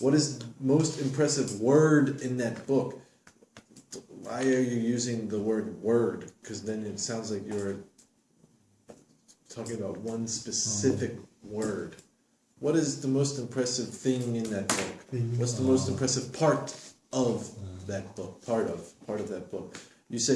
What is the most impressive word in that book? Why are you using the word word? Because then it sounds like you're talking about one specific word. What is the most impressive thing in that book? What's the most uh, impressive part of that book? Part of part of that book. You said